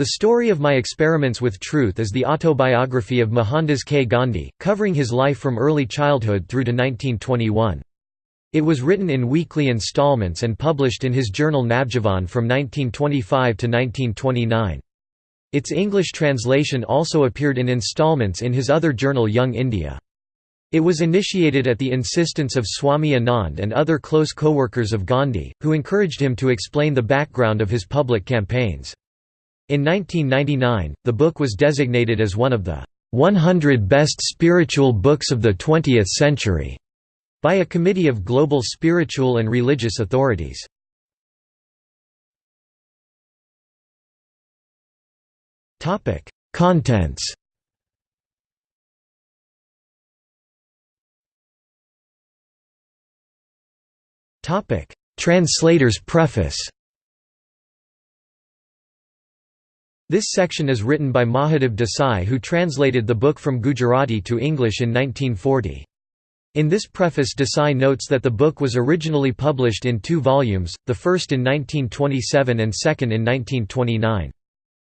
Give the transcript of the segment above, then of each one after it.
The Story of My Experiments with Truth is the autobiography of Mohandas K. Gandhi, covering his life from early childhood through to 1921. It was written in weekly installments and published in his journal Navjivan from 1925 to 1929. Its English translation also appeared in installments in his other journal Young India. It was initiated at the insistence of Swami Anand and other close co-workers of Gandhi, who encouraged him to explain the background of his public campaigns. In 1999, the book was designated as one of the 100 Best Spiritual Books of the 20th Century by a committee of global spiritual and religious authorities. Topic: Contents Topic: Translator's preface This section is written by Mahadev Desai who translated the book from Gujarati to English in 1940. In this preface Desai notes that the book was originally published in two volumes, the first in 1927 and second in 1929.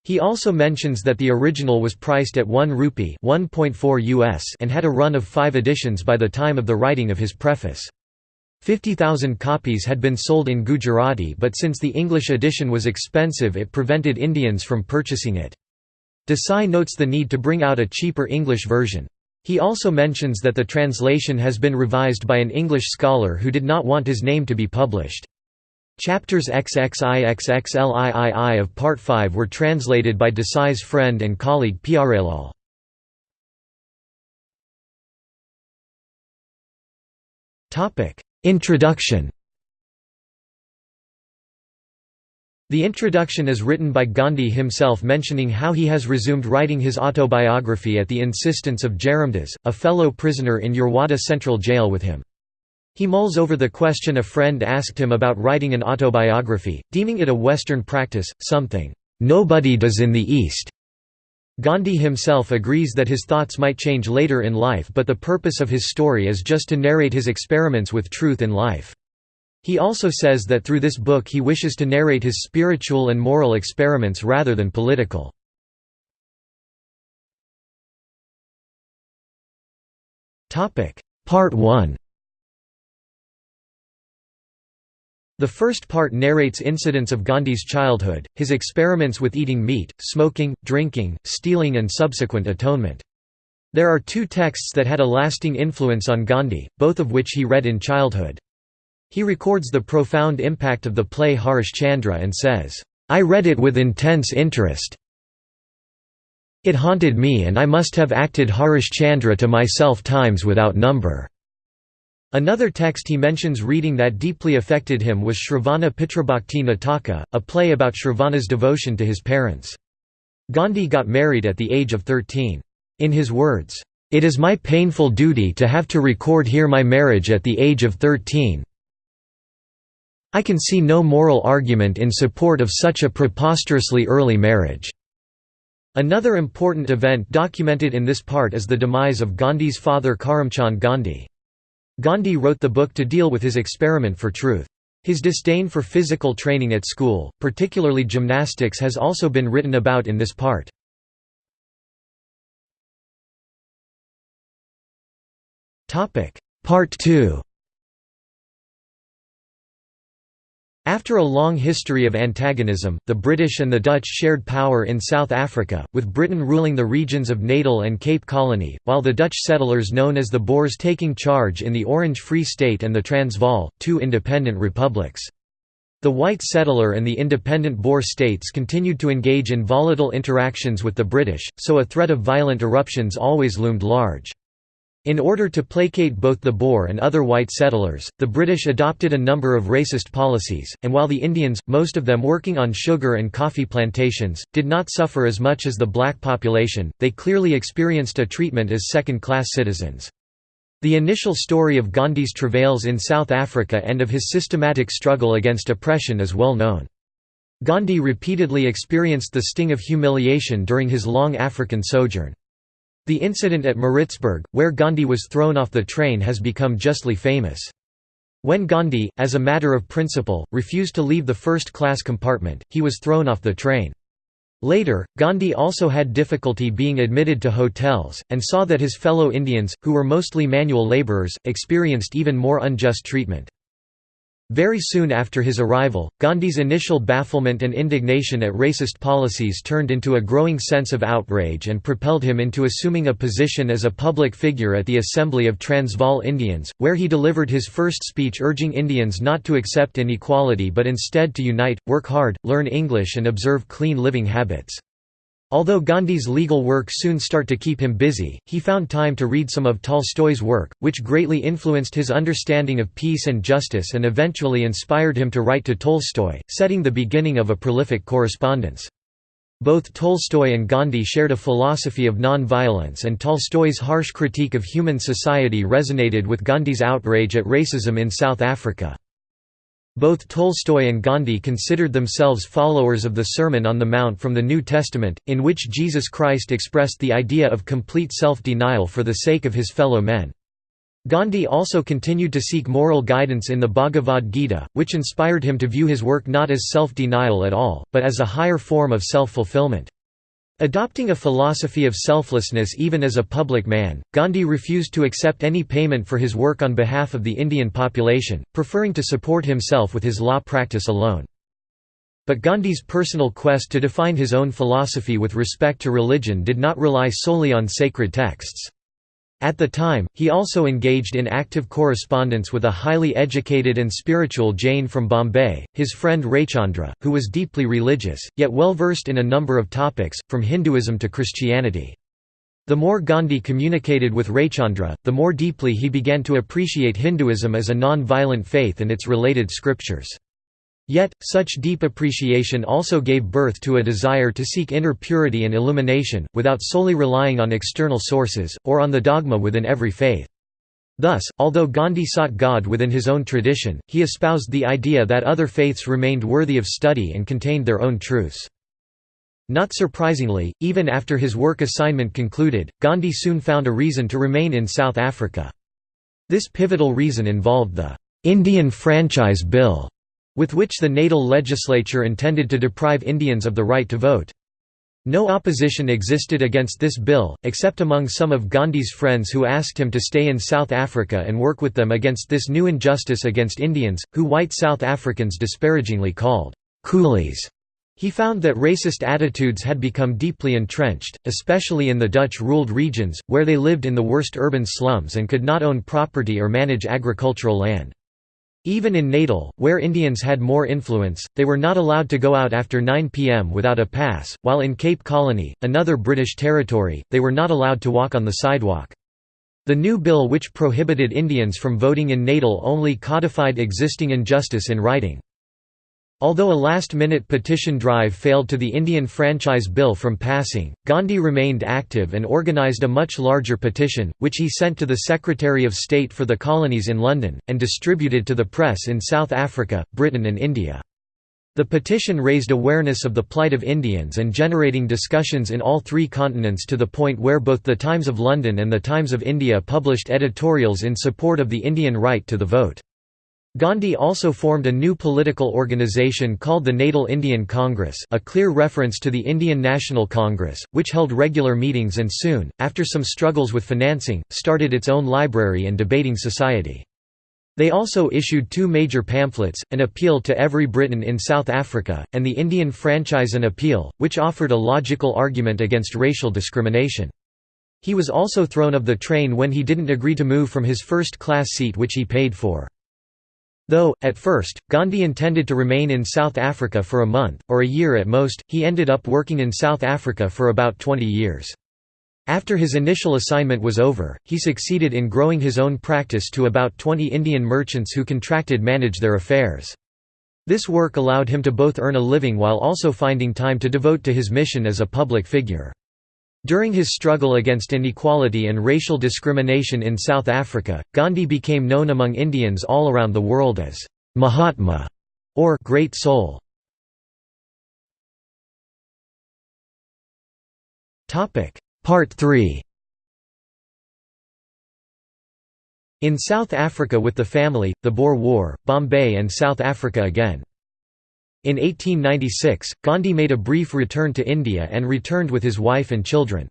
He also mentions that the original was priced at 1 rupee US and had a run of five editions by the time of the writing of his preface. 50,000 copies had been sold in Gujarati but since the English edition was expensive it prevented Indians from purchasing it. Desai notes the need to bring out a cheaper English version. He also mentions that the translation has been revised by an English scholar who did not want his name to be published. Chapters XXIXXLIII of Part 5 were translated by Desai's friend and colleague Pyarelal. Introduction The introduction is written by Gandhi himself mentioning how he has resumed writing his autobiography at the insistence of Jaramdas, a fellow prisoner in Yerwada Central Jail with him. He mulls over the question a friend asked him about writing an autobiography, deeming it a Western practice, something, "...nobody does in the East." Gandhi himself agrees that his thoughts might change later in life but the purpose of his story is just to narrate his experiments with truth in life. He also says that through this book he wishes to narrate his spiritual and moral experiments rather than political. Part 1 The first part narrates incidents of Gandhi's childhood, his experiments with eating meat, smoking, drinking, stealing and subsequent atonement. There are two texts that had a lasting influence on Gandhi, both of which he read in childhood. He records the profound impact of the play Harish Chandra and says, "'I read it with intense interest. It haunted me and I must have acted Harish Chandra to myself times without number.' Another text he mentions reading that deeply affected him was Shravana Pitrabhakti Nataka, a play about Shravana's devotion to his parents. Gandhi got married at the age of 13. In his words, "...it is my painful duty to have to record here my marriage at the age of 13. I can see no moral argument in support of such a preposterously early marriage." Another important event documented in this part is the demise of Gandhi's father Karamchand Gandhi. Gandhi wrote the book to deal with his experiment for truth. His disdain for physical training at school, particularly gymnastics has also been written about in this part. Part 2 After a long history of antagonism, the British and the Dutch shared power in South Africa, with Britain ruling the regions of Natal and Cape Colony, while the Dutch settlers known as the Boers taking charge in the Orange Free State and the Transvaal, two independent republics. The white settler and the independent Boer states continued to engage in volatile interactions with the British, so a threat of violent eruptions always loomed large. In order to placate both the Boer and other white settlers, the British adopted a number of racist policies, and while the Indians, most of them working on sugar and coffee plantations, did not suffer as much as the black population, they clearly experienced a treatment as second-class citizens. The initial story of Gandhi's travails in South Africa and of his systematic struggle against oppression is well known. Gandhi repeatedly experienced the sting of humiliation during his long African sojourn. The incident at Maritzburg, where Gandhi was thrown off the train has become justly famous. When Gandhi, as a matter of principle, refused to leave the first-class compartment, he was thrown off the train. Later, Gandhi also had difficulty being admitted to hotels, and saw that his fellow Indians, who were mostly manual labourers, experienced even more unjust treatment. Very soon after his arrival, Gandhi's initial bafflement and indignation at racist policies turned into a growing sense of outrage and propelled him into assuming a position as a public figure at the Assembly of Transvaal Indians, where he delivered his first speech urging Indians not to accept inequality but instead to unite, work hard, learn English and observe clean living habits. Although Gandhi's legal work soon start to keep him busy, he found time to read some of Tolstoy's work, which greatly influenced his understanding of peace and justice and eventually inspired him to write to Tolstoy, setting the beginning of a prolific correspondence. Both Tolstoy and Gandhi shared a philosophy of non-violence and Tolstoy's harsh critique of human society resonated with Gandhi's outrage at racism in South Africa. Both Tolstoy and Gandhi considered themselves followers of the Sermon on the Mount from the New Testament, in which Jesus Christ expressed the idea of complete self-denial for the sake of his fellow men. Gandhi also continued to seek moral guidance in the Bhagavad Gita, which inspired him to view his work not as self-denial at all, but as a higher form of self-fulfillment. Adopting a philosophy of selflessness even as a public man, Gandhi refused to accept any payment for his work on behalf of the Indian population, preferring to support himself with his law practice alone. But Gandhi's personal quest to define his own philosophy with respect to religion did not rely solely on sacred texts. At the time, he also engaged in active correspondence with a highly educated and spiritual Jain from Bombay, his friend Raychandra, who was deeply religious, yet well versed in a number of topics, from Hinduism to Christianity. The more Gandhi communicated with Raychandra, the more deeply he began to appreciate Hinduism as a non-violent faith and its related scriptures. Yet, such deep appreciation also gave birth to a desire to seek inner purity and illumination, without solely relying on external sources, or on the dogma within every faith. Thus, although Gandhi sought God within his own tradition, he espoused the idea that other faiths remained worthy of study and contained their own truths. Not surprisingly, even after his work assignment concluded, Gandhi soon found a reason to remain in South Africa. This pivotal reason involved the Indian Franchise Bill, with which the Natal legislature intended to deprive Indians of the right to vote. No opposition existed against this bill, except among some of Gandhi's friends who asked him to stay in South Africa and work with them against this new injustice against Indians, who white South Africans disparagingly called coolies. He found that racist attitudes had become deeply entrenched, especially in the Dutch-ruled regions, where they lived in the worst urban slums and could not own property or manage agricultural land. Even in Natal, where Indians had more influence, they were not allowed to go out after 9 pm without a pass, while in Cape Colony, another British territory, they were not allowed to walk on the sidewalk. The new bill which prohibited Indians from voting in Natal only codified existing injustice in writing. Although a last-minute petition drive failed to the Indian Franchise Bill from passing, Gandhi remained active and organised a much larger petition, which he sent to the Secretary of State for the Colonies in London, and distributed to the press in South Africa, Britain and India. The petition raised awareness of the plight of Indians and generating discussions in all three continents to the point where both the Times of London and the Times of India published editorials in support of the Indian right to the vote. Gandhi also formed a new political organization called the Natal Indian Congress a clear reference to the Indian National Congress, which held regular meetings and soon, after some struggles with financing, started its own library and debating society. They also issued two major pamphlets, An Appeal to Every Briton in South Africa, and the Indian Franchise An Appeal, which offered a logical argument against racial discrimination. He was also thrown of the train when he didn't agree to move from his first-class seat which he paid for. Though, at first, Gandhi intended to remain in South Africa for a month, or a year at most, he ended up working in South Africa for about 20 years. After his initial assignment was over, he succeeded in growing his own practice to about 20 Indian merchants who contracted manage their affairs. This work allowed him to both earn a living while also finding time to devote to his mission as a public figure. During his struggle against inequality and racial discrimination in South Africa, Gandhi became known among Indians all around the world as Mahatma or Great Soul. Topic Part 3 In South Africa with the family, the Boer War, Bombay and South Africa again In 1896, Gandhi made a brief return to India and returned with his wife and children.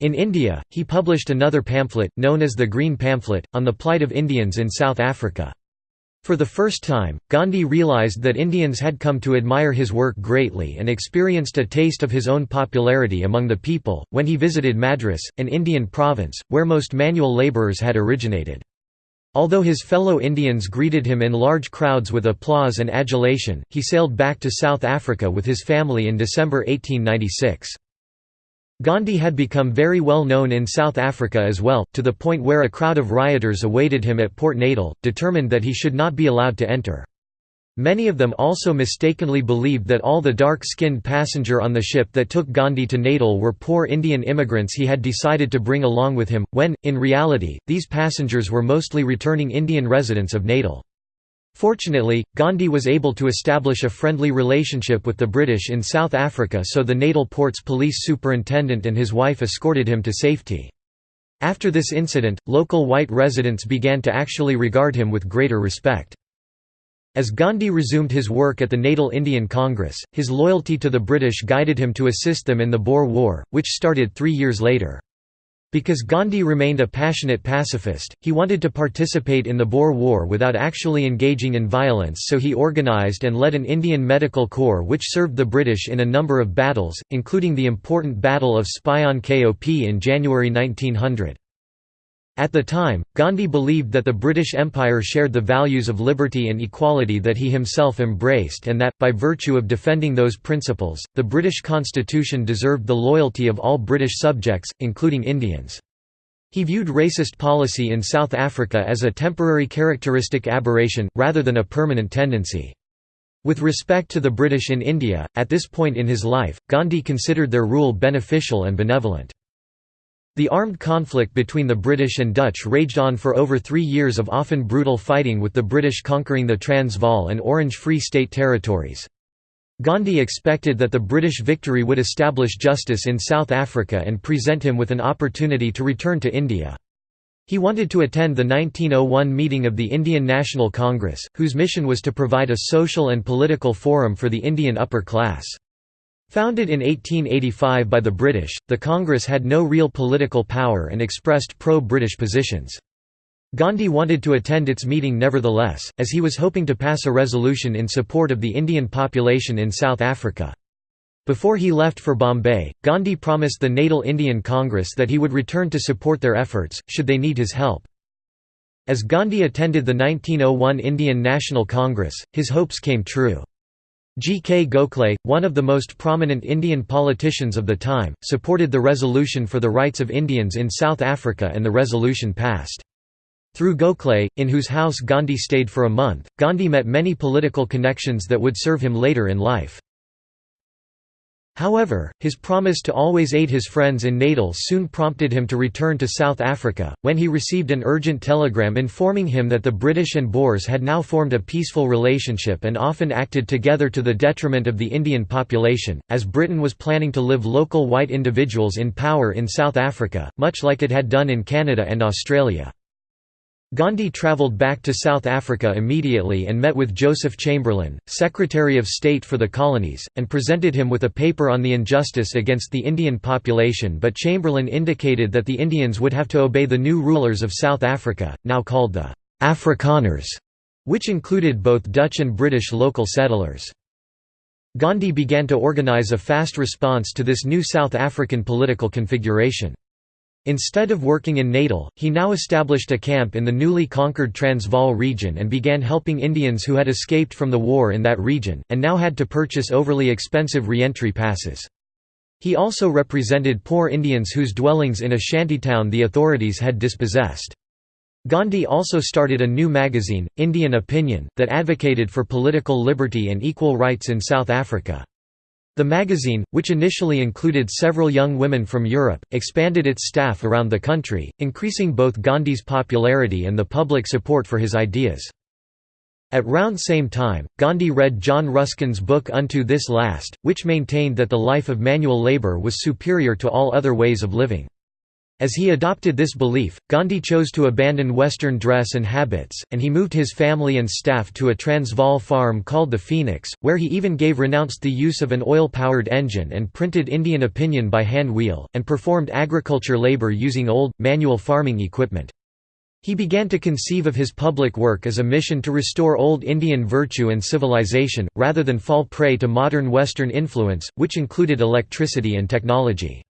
In India, he published another pamphlet, known as the Green Pamphlet, on the plight of Indians in South Africa. For the first time, Gandhi realized that Indians had come to admire his work greatly and experienced a taste of his own popularity among the people, when he visited Madras, an Indian province, where most manual labourers had originated. Although his fellow Indians greeted him in large crowds with applause and adulation, he sailed back to South Africa with his family in December 1896. Gandhi had become very well known in South Africa as well, to the point where a crowd of rioters awaited him at Port Natal, determined that he should not be allowed to enter. Many of them also mistakenly believed that all the dark-skinned passenger on the ship that took Gandhi to Natal were poor Indian immigrants he had decided to bring along with him, when, in reality, these passengers were mostly returning Indian residents of Natal. Fortunately, Gandhi was able to establish a friendly relationship with the British in South Africa so the Natal port's police superintendent and his wife escorted him to safety. After this incident, local white residents began to actually regard him with greater respect. As Gandhi resumed his work at the Natal Indian Congress, his loyalty to the British guided him to assist them in the Boer War, which started three years later. Because Gandhi remained a passionate pacifist, he wanted to participate in the Boer War without actually engaging in violence so he organised and led an Indian medical corps which served the British in a number of battles, including the important Battle of Spion Kop in January 1900. At the time, Gandhi believed that the British Empire shared the values of liberty and equality that he himself embraced and that, by virtue of defending those principles, the British constitution deserved the loyalty of all British subjects, including Indians. He viewed racist policy in South Africa as a temporary characteristic aberration, rather than a permanent tendency. With respect to the British in India, at this point in his life, Gandhi considered their rule beneficial and benevolent. The armed conflict between the British and Dutch raged on for over three years of often brutal fighting with the British conquering the Transvaal and Orange Free State territories. Gandhi expected that the British victory would establish justice in South Africa and present him with an opportunity to return to India. He wanted to attend the 1901 meeting of the Indian National Congress, whose mission was to provide a social and political forum for the Indian upper class. Founded in 1885 by the British, the Congress had no real political power and expressed pro-British positions. Gandhi wanted to attend its meeting nevertheless, as he was hoping to pass a resolution in support of the Indian population in South Africa. Before he left for Bombay, Gandhi promised the Natal Indian Congress that he would return to support their efforts, should they need his help. As Gandhi attended the 1901 Indian National Congress, his hopes came true. G. K. Gokhale, one of the most prominent Indian politicians of the time, supported the resolution for the rights of Indians in South Africa and the resolution passed. Through Gokhale, in whose house Gandhi stayed for a month, Gandhi met many political connections that would serve him later in life. However, his promise to always aid his friends in Natal soon prompted him to return to South Africa, when he received an urgent telegram informing him that the British and Boers had now formed a peaceful relationship and often acted together to the detriment of the Indian population, as Britain was planning to live local white individuals in power in South Africa, much like it had done in Canada and Australia. Gandhi travelled back to South Africa immediately and met with Joseph Chamberlain, Secretary of State for the Colonies, and presented him with a paper on the injustice against the Indian population but Chamberlain indicated that the Indians would have to obey the new rulers of South Africa, now called the Afrikaners, which included both Dutch and British local settlers. Gandhi began to organise a fast response to this new South African political configuration. Instead of working in Natal, he now established a camp in the newly conquered Transvaal region and began helping Indians who had escaped from the war in that region, and now had to purchase overly expensive re-entry passes. He also represented poor Indians whose dwellings in a shantytown the authorities had dispossessed. Gandhi also started a new magazine, Indian Opinion, that advocated for political liberty and equal rights in South Africa. The magazine, which initially included several young women from Europe, expanded its staff around the country, increasing both Gandhi's popularity and the public support for his ideas. At round same time, Gandhi read John Ruskin's book Unto This Last, which maintained that the life of manual labour was superior to all other ways of living. As he adopted this belief, Gandhi chose to abandon Western dress and habits, and he moved his family and staff to a Transvaal farm called the Phoenix, where he even gave renounced the use of an oil-powered engine and printed Indian opinion by hand wheel, and performed agriculture labor using old, manual farming equipment. He began to conceive of his public work as a mission to restore old Indian virtue and civilization, rather than fall prey to modern Western influence, which included electricity and technology.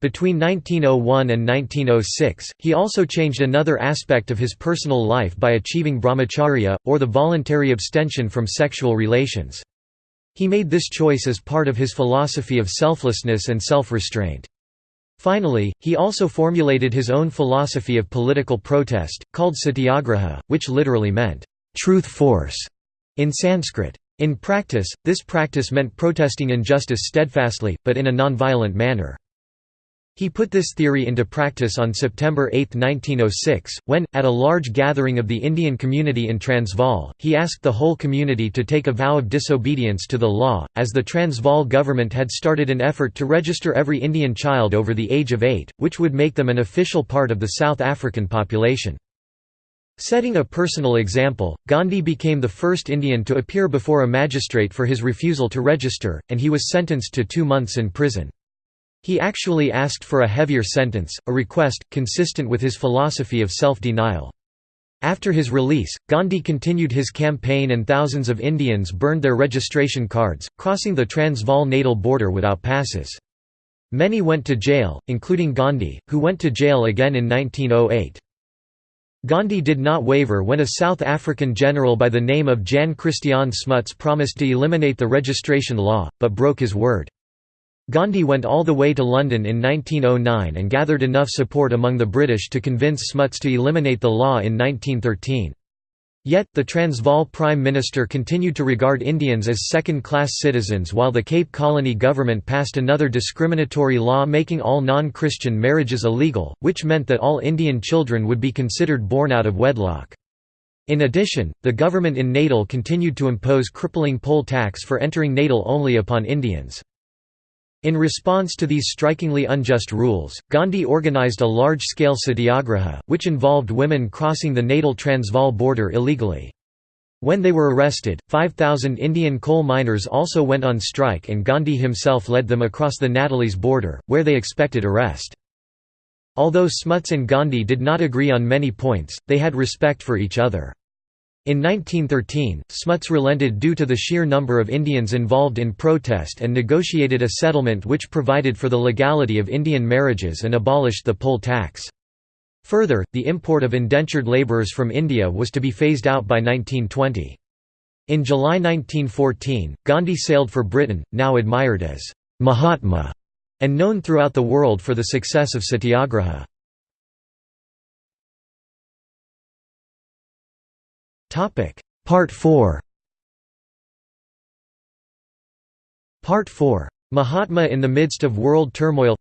Between 1901 and 1906, he also changed another aspect of his personal life by achieving brahmacharya, or the voluntary abstention from sexual relations. He made this choice as part of his philosophy of selflessness and self-restraint. Finally, he also formulated his own philosophy of political protest, called satyagraha, which literally meant, truth force, in Sanskrit. In practice, this practice meant protesting injustice steadfastly, but in a nonviolent manner. He put this theory into practice on September 8, 1906, when, at a large gathering of the Indian community in Transvaal, he asked the whole community to take a vow of disobedience to the law, as the Transvaal government had started an effort to register every Indian child over the age of eight, which would make them an official part of the South African population. Setting a personal example, Gandhi became the first Indian to appear before a magistrate for his refusal to register, and he was sentenced to two months in prison. He actually asked for a heavier sentence, a request, consistent with his philosophy of self-denial. After his release, Gandhi continued his campaign and thousands of Indians burned their registration cards, crossing the Transvaal-Natal border without passes. Many went to jail, including Gandhi, who went to jail again in 1908. Gandhi did not waver when a South African general by the name of Jan Christian Smuts promised to eliminate the registration law, but broke his word. Gandhi went all the way to London in 1909 and gathered enough support among the British to convince Smuts to eliminate the law in 1913. Yet, the Transvaal Prime Minister continued to regard Indians as second-class citizens while the Cape Colony government passed another discriminatory law making all non-Christian marriages illegal, which meant that all Indian children would be considered born out of wedlock. In addition, the government in Natal continued to impose crippling poll tax for entering Natal only upon Indians. In response to these strikingly unjust rules, Gandhi organized a large-scale satyagraha, which involved women crossing the Natal Transvaal border illegally. When they were arrested, 5,000 Indian coal miners also went on strike and Gandhi himself led them across the Natalese border, where they expected arrest. Although Smuts and Gandhi did not agree on many points, they had respect for each other. In 1913, Smuts relented due to the sheer number of Indians involved in protest and negotiated a settlement which provided for the legality of Indian marriages and abolished the poll tax. Further, the import of indentured labourers from India was to be phased out by 1920. In July 1914, Gandhi sailed for Britain, now admired as Mahatma, and known throughout the world for the success of Satyagraha. Topic Part 4 Part 4 Mahatma in the midst of world turmoil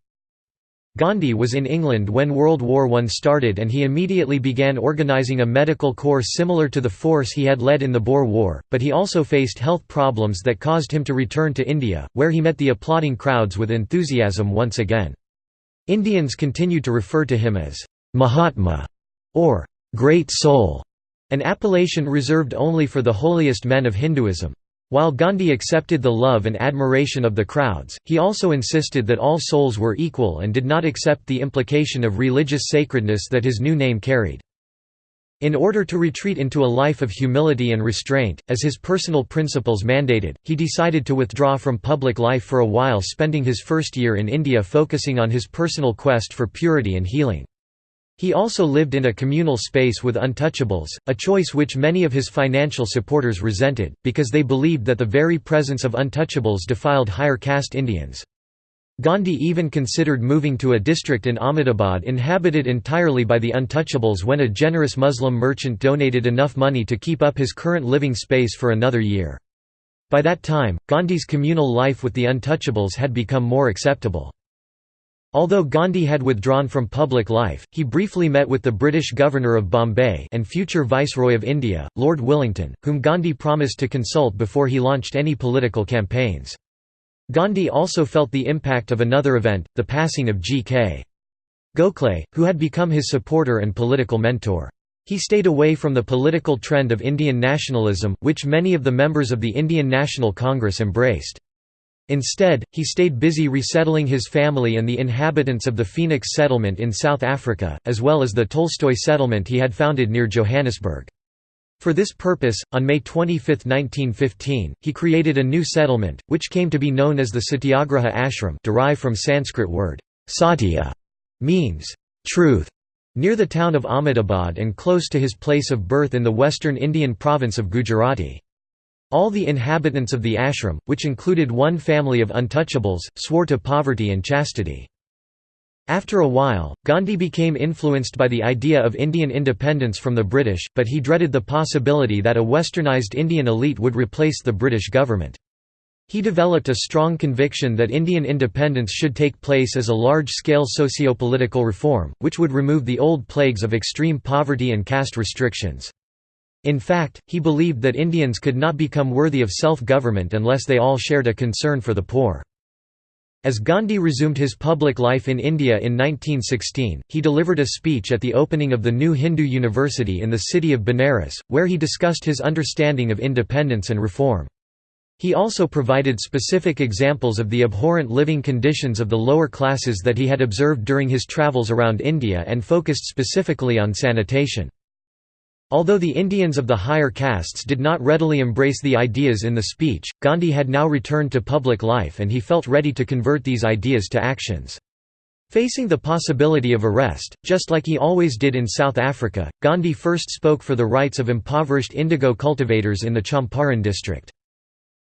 Gandhi was in England when World War I started and he immediately began organising a medical corps similar to the force he had led in the Boer War, but he also faced health problems that caused him to return to India, where he met the applauding crowds with enthusiasm once again. Indians continued to refer to him as Mahatma or Great Soul. An appellation reserved only for the holiest men of Hinduism. While Gandhi accepted the love and admiration of the crowds, he also insisted that all souls were equal and did not accept the implication of religious sacredness that his new name carried. In order to retreat into a life of humility and restraint, as his personal principles mandated, he decided to withdraw from public life for a while spending his first year in India focusing on his personal quest for purity and healing. He also lived in a communal space with untouchables, a choice which many of his financial supporters resented, because they believed that the very presence of untouchables defiled higher caste Indians. Gandhi even considered moving to a district in Ahmedabad inhabited entirely by the untouchables when a generous Muslim merchant donated enough money to keep up his current living space for another year. By that time, Gandhi's communal life with the untouchables had become more acceptable. Although Gandhi had withdrawn from public life, he briefly met with the British Governor of Bombay and future Viceroy of India, Lord Willingdon, whom Gandhi promised to consult before he launched any political campaigns. Gandhi also felt the impact of another event, the passing of G.K. Gokhale, who had become his supporter and political mentor. He stayed away from the political trend of Indian nationalism, which many of the members of the Indian National Congress embraced. Instead, he stayed busy resettling his family and the inhabitants of the Phoenix settlement in South Africa, as well as the Tolstoy settlement he had founded near Johannesburg. For this purpose, on May 25, 1915, he created a new settlement, which came to be known as the Satyagraha Ashram derived from Sanskrit word, satya, means truth, near the town of Ahmedabad and close to his place of birth in the western Indian province of Gujarati. All the inhabitants of the ashram, which included one family of untouchables, swore to poverty and chastity. After a while, Gandhi became influenced by the idea of Indian independence from the British, but he dreaded the possibility that a westernized Indian elite would replace the British government. He developed a strong conviction that Indian independence should take place as a large-scale socio-political reform, which would remove the old plagues of extreme poverty and caste restrictions. In fact, he believed that Indians could not become worthy of self-government unless they all shared a concern for the poor. As Gandhi resumed his public life in India in 1916, he delivered a speech at the opening of the new Hindu university in the city of Benares, where he discussed his understanding of independence and reform. He also provided specific examples of the abhorrent living conditions of the lower classes that he had observed during his travels around India and focused specifically on sanitation. Although the Indians of the higher castes did not readily embrace the ideas in the speech, Gandhi had now returned to public life and he felt ready to convert these ideas to actions. Facing the possibility of arrest, just like he always did in South Africa, Gandhi first spoke for the rights of impoverished indigo cultivators in the Champaran district.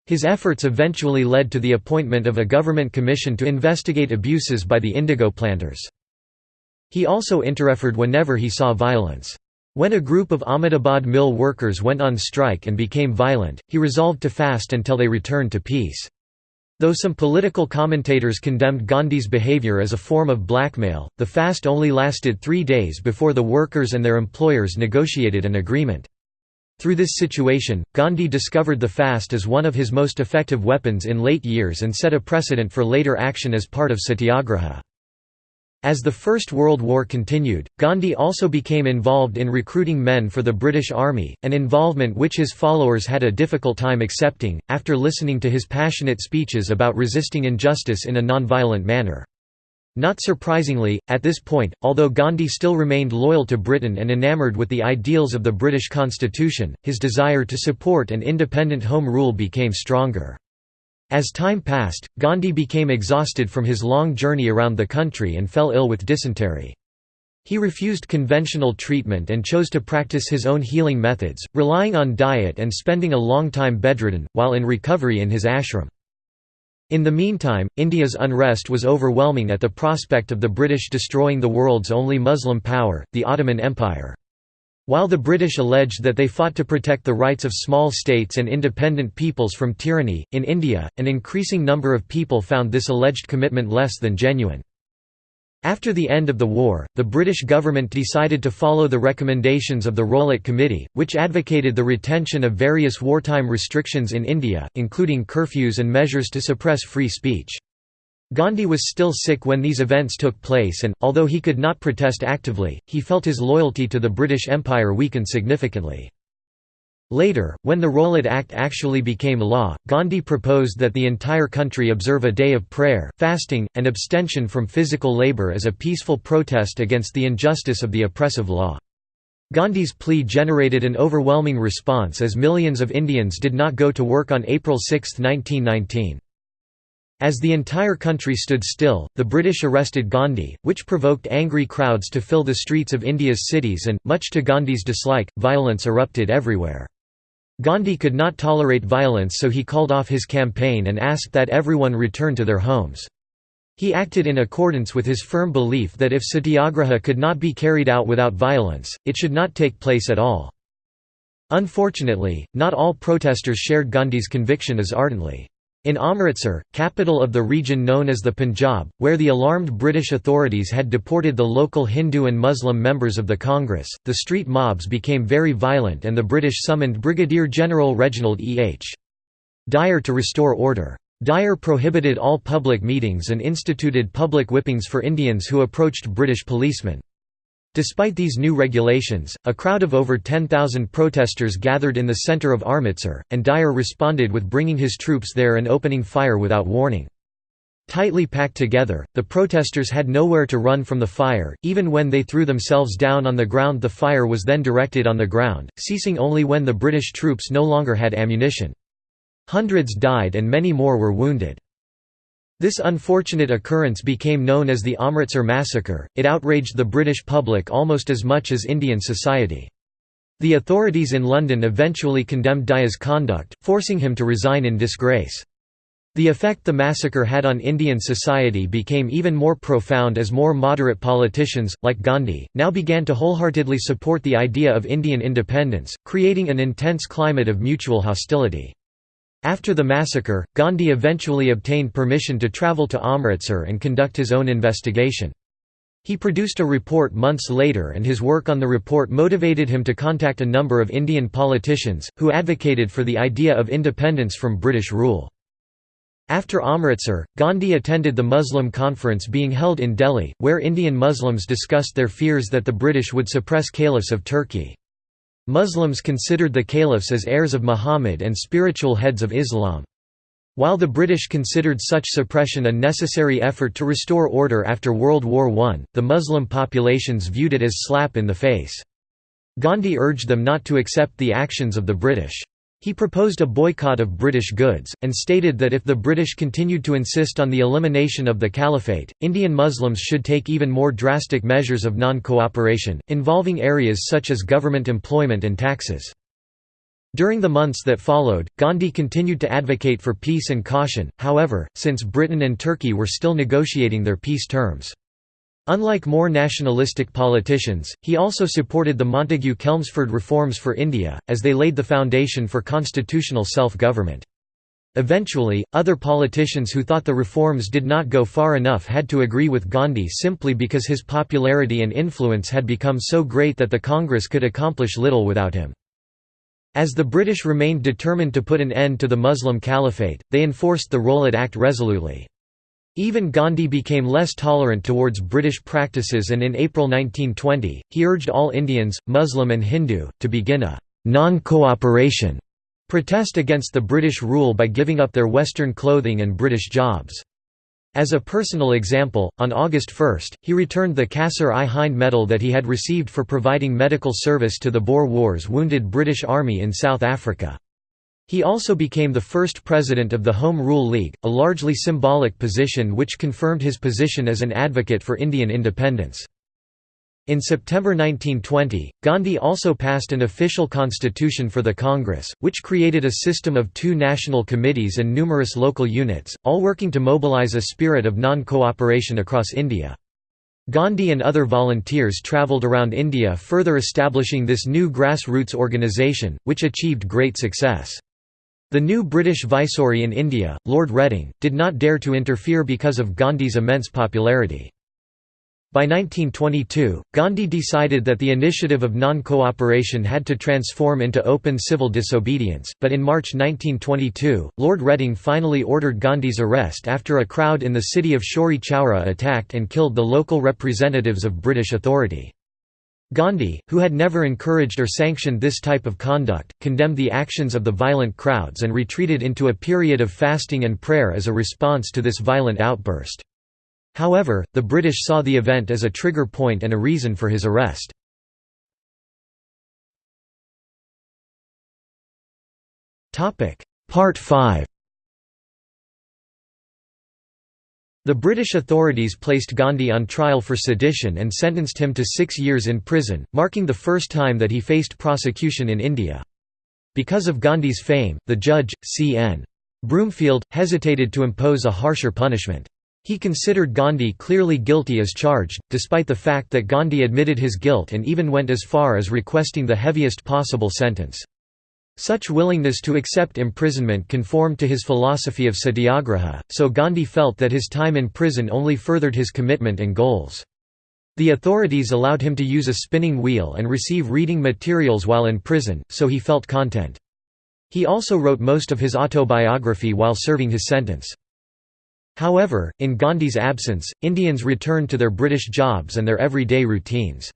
His efforts eventually led to the appointment of a government commission to investigate abuses by the indigo planters. He also interfered whenever he saw violence. When a group of Ahmedabad mill workers went on strike and became violent, he resolved to fast until they returned to peace. Though some political commentators condemned Gandhi's behavior as a form of blackmail, the fast only lasted three days before the workers and their employers negotiated an agreement. Through this situation, Gandhi discovered the fast as one of his most effective weapons in late years and set a precedent for later action as part of satyagraha. As the First World War continued, Gandhi also became involved in recruiting men for the British Army, an involvement which his followers had a difficult time accepting, after listening to his passionate speeches about resisting injustice in a non-violent manner. Not surprisingly, at this point, although Gandhi still remained loyal to Britain and enamoured with the ideals of the British constitution, his desire to support an independent home rule became stronger. As time passed, Gandhi became exhausted from his long journey around the country and fell ill with dysentery. He refused conventional treatment and chose to practice his own healing methods, relying on diet and spending a long time bedridden, while in recovery in his ashram. In the meantime, India's unrest was overwhelming at the prospect of the British destroying the world's only Muslim power, the Ottoman Empire. While the British alleged that they fought to protect the rights of small states and independent peoples from tyranny, in India, an increasing number of people found this alleged commitment less than genuine. After the end of the war, the British government decided to follow the recommendations of the Rowlatt Committee, which advocated the retention of various wartime restrictions in India, including curfews and measures to suppress free speech. Gandhi was still sick when these events took place and, although he could not protest actively, he felt his loyalty to the British Empire weaken significantly. Later, when the Rowlatt Act actually became law, Gandhi proposed that the entire country observe a day of prayer, fasting, and abstention from physical labour as a peaceful protest against the injustice of the oppressive law. Gandhi's plea generated an overwhelming response as millions of Indians did not go to work on April 6, 1919. As the entire country stood still, the British arrested Gandhi, which provoked angry crowds to fill the streets of India's cities and, much to Gandhi's dislike, violence erupted everywhere. Gandhi could not tolerate violence so he called off his campaign and asked that everyone return to their homes. He acted in accordance with his firm belief that if satyagraha could not be carried out without violence, it should not take place at all. Unfortunately, not all protesters shared Gandhi's conviction as ardently. In Amritsar, capital of the region known as the Punjab, where the alarmed British authorities had deported the local Hindu and Muslim members of the Congress, the street mobs became very violent and the British summoned Brigadier General Reginald E. H. Dyer to restore order. Dyer prohibited all public meetings and instituted public whippings for Indians who approached British policemen. Despite these new regulations, a crowd of over 10,000 protesters gathered in the centre of Amritsar, and Dyer responded with bringing his troops there and opening fire without warning. Tightly packed together, the protesters had nowhere to run from the fire, even when they threw themselves down on the ground the fire was then directed on the ground, ceasing only when the British troops no longer had ammunition. Hundreds died and many more were wounded. This unfortunate occurrence became known as the Amritsar Massacre, it outraged the British public almost as much as Indian society. The authorities in London eventually condemned Dyer's conduct, forcing him to resign in disgrace. The effect the massacre had on Indian society became even more profound as more moderate politicians, like Gandhi, now began to wholeheartedly support the idea of Indian independence, creating an intense climate of mutual hostility. After the massacre, Gandhi eventually obtained permission to travel to Amritsar and conduct his own investigation. He produced a report months later and his work on the report motivated him to contact a number of Indian politicians, who advocated for the idea of independence from British rule. After Amritsar, Gandhi attended the Muslim conference being held in Delhi, where Indian Muslims discussed their fears that the British would suppress caliphs of Turkey. Muslims considered the caliphs as heirs of Muhammad and spiritual heads of Islam. While the British considered such suppression a necessary effort to restore order after World War I, the Muslim populations viewed it as slap in the face. Gandhi urged them not to accept the actions of the British. He proposed a boycott of British goods, and stated that if the British continued to insist on the elimination of the Caliphate, Indian Muslims should take even more drastic measures of non-cooperation, involving areas such as government employment and taxes. During the months that followed, Gandhi continued to advocate for peace and caution, however, since Britain and Turkey were still negotiating their peace terms. Unlike more nationalistic politicians, he also supported the Montagu-Chelmsford reforms for India, as they laid the foundation for constitutional self-government. Eventually, other politicians who thought the reforms did not go far enough had to agree with Gandhi simply because his popularity and influence had become so great that the Congress could accomplish little without him. As the British remained determined to put an end to the Muslim Caliphate, they enforced the Rowlatt Act resolutely. Even Gandhi became less tolerant towards British practices and in April 1920, he urged all Indians, Muslim and Hindu, to begin a «non-cooperation» protest against the British rule by giving up their Western clothing and British jobs. As a personal example, on August 1, he returned the Kaisar-i-Hind medal that he had received for providing medical service to the Boer Wars wounded British Army in South Africa. He also became the first president of the Home Rule League, a largely symbolic position which confirmed his position as an advocate for Indian independence. In September 1920, Gandhi also passed an official constitution for the Congress, which created a system of two national committees and numerous local units, all working to mobilize a spirit of non-cooperation across India. Gandhi and other volunteers travelled around India further establishing this new grassroots organisation, which achieved great success. The new British Viceroy in India, Lord Reading, did not dare to interfere because of Gandhi's immense popularity. By 1922, Gandhi decided that the initiative of non-cooperation had to transform into open civil disobedience, but in March 1922, Lord Reading finally ordered Gandhi's arrest after a crowd in the city of Chauri Chaura attacked and killed the local representatives of British authority. Gandhi, who had never encouraged or sanctioned this type of conduct, condemned the actions of the violent crowds and retreated into a period of fasting and prayer as a response to this violent outburst. However, the British saw the event as a trigger point and a reason for his arrest. Part 5 The British authorities placed Gandhi on trial for sedition and sentenced him to six years in prison, marking the first time that he faced prosecution in India. Because of Gandhi's fame, the judge, C.N. Broomfield, hesitated to impose a harsher punishment. He considered Gandhi clearly guilty as charged, despite the fact that Gandhi admitted his guilt and even went as far as requesting the heaviest possible sentence. Such willingness to accept imprisonment conformed to his philosophy of satyagraha, so Gandhi felt that his time in prison only furthered his commitment and goals. The authorities allowed him to use a spinning wheel and receive reading materials while in prison, so he felt content. He also wrote most of his autobiography while serving his sentence. However, in Gandhi's absence, Indians returned to their British jobs and their everyday routines.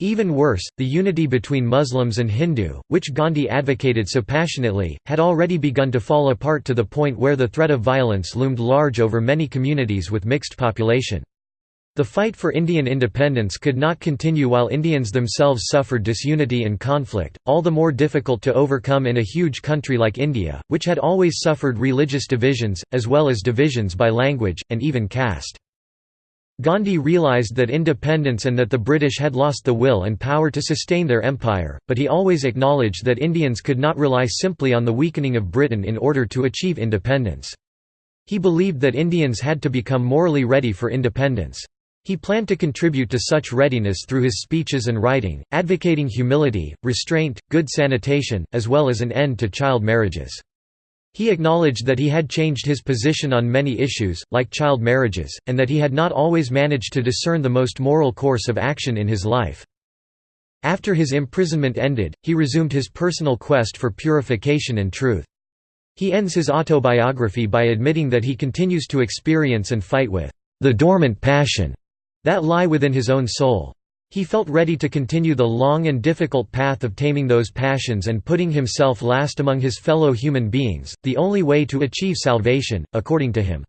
Even worse, the unity between Muslims and Hindu, which Gandhi advocated so passionately, had already begun to fall apart to the point where the threat of violence loomed large over many communities with mixed population. The fight for Indian independence could not continue while Indians themselves suffered disunity and conflict, all the more difficult to overcome in a huge country like India, which had always suffered religious divisions, as well as divisions by language, and even caste. Gandhi realised that independence and that the British had lost the will and power to sustain their empire, but he always acknowledged that Indians could not rely simply on the weakening of Britain in order to achieve independence. He believed that Indians had to become morally ready for independence. He planned to contribute to such readiness through his speeches and writing, advocating humility, restraint, good sanitation, as well as an end to child marriages. He acknowledged that he had changed his position on many issues, like child marriages, and that he had not always managed to discern the most moral course of action in his life. After his imprisonment ended, he resumed his personal quest for purification and truth. He ends his autobiography by admitting that he continues to experience and fight with the dormant passion that lie within his own soul. He felt ready to continue the long and difficult path of taming those passions and putting himself last among his fellow human beings, the only way to achieve salvation, according to him.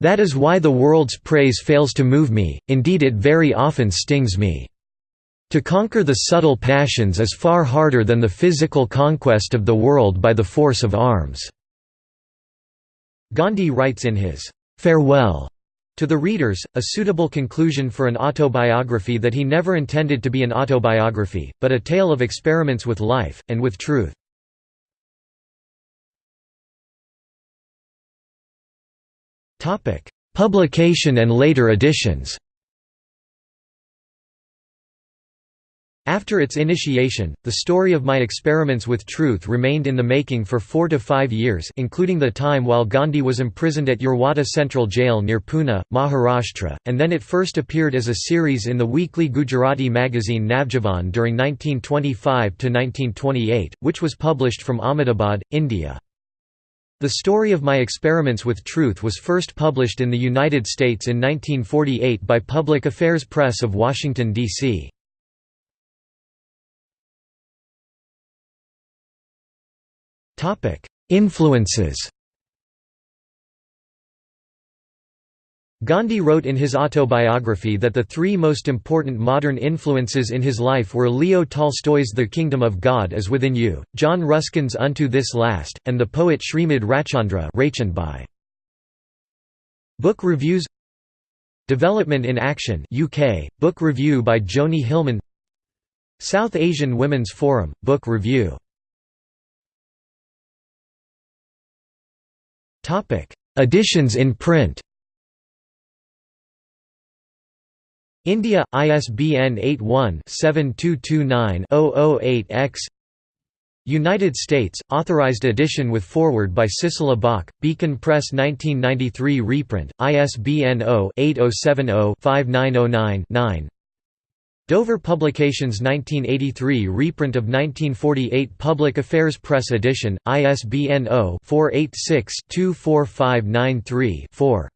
That is why the world's praise fails to move me, indeed it very often stings me. To conquer the subtle passions is far harder than the physical conquest of the world by the force of arms." Gandhi writes in his "'Farewell' To the readers, a suitable conclusion for an autobiography that he never intended to be an autobiography, but a tale of experiments with life, and with truth. Publication and later editions After its initiation, the story of my experiments with truth remained in the making for four to five years including the time while Gandhi was imprisoned at Yerwada Central Jail near Pune, Maharashtra, and then it first appeared as a series in the weekly Gujarati magazine Navjivan during 1925–1928, which was published from Ahmedabad, India. The story of my experiments with truth was first published in the United States in 1948 by Public Affairs Press of Washington, D.C. Influences Gandhi wrote in his autobiography that the three most important modern influences in his life were Leo Tolstoy's The Kingdom of God is Within You, John Ruskin's Unto This Last, and the poet Shrimad Rajchandra. Book reviews Development in Action UK, book review by Joni Hillman South Asian Women's Forum, book review Editions in print. India ISBN 81-7229-008-X United States, authorized edition with foreword by Sissela Bok, Beacon Press 1993 reprint, ISBN 0-8070-5909-9 Dover Publications 1983 reprint of 1948 Public Affairs Press edition, ISBN 0-486-24593-4